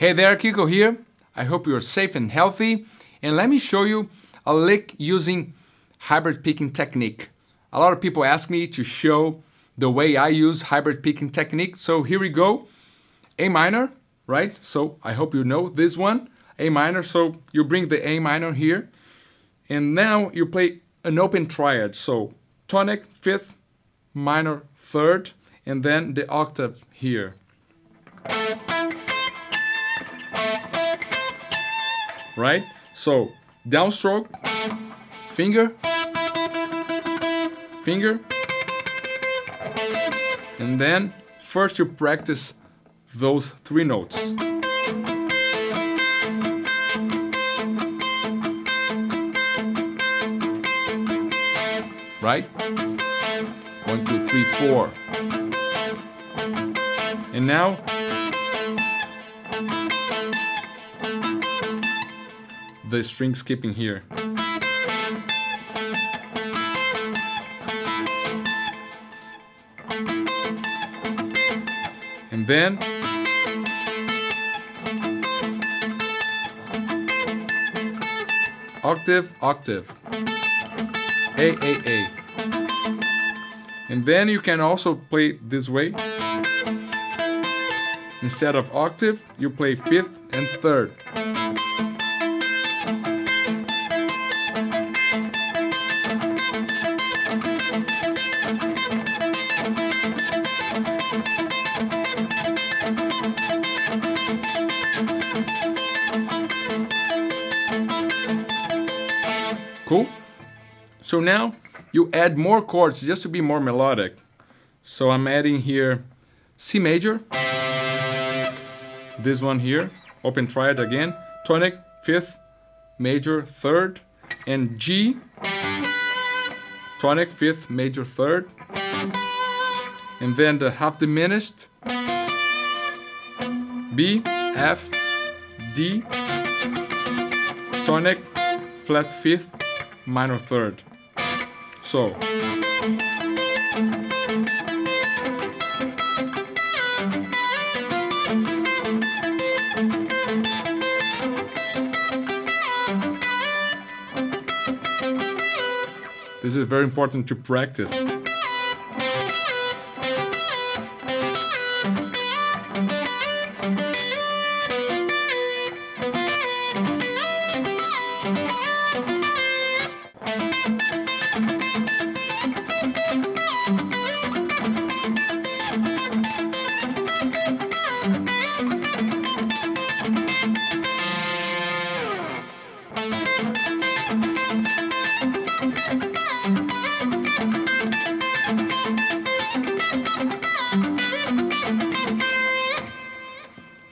Hey there, Kiko here. I hope you're safe and healthy. And let me show you a lick using hybrid picking technique. A lot of people ask me to show the way I use hybrid picking technique. So here we go. A minor, right? So I hope you know this one. A minor, so you bring the A minor here. And now you play an open triad. So tonic, fifth, minor, third, and then the octave here. right? So downstroke, finger, finger, and then first you practice those three notes. Right? One, two, three, four. And now the string skipping here. And then octave, octave, A, A, A. And then you can also play this way. Instead of octave, you play fifth and third. Cool? So now you add more chords just to be more melodic. So I'm adding here C major, this one here, open triad again, tonic, fifth, major, third, and G, tonic, fifth, major, third, and then the half diminished, B, F, D, tonic, flat fifth, minor third. So. This is very important to practice.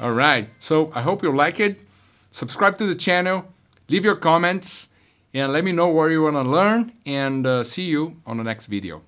All right, so I hope you like it. Subscribe to the channel, leave your comments, and let me know where you want to learn, and uh, see you on the next video.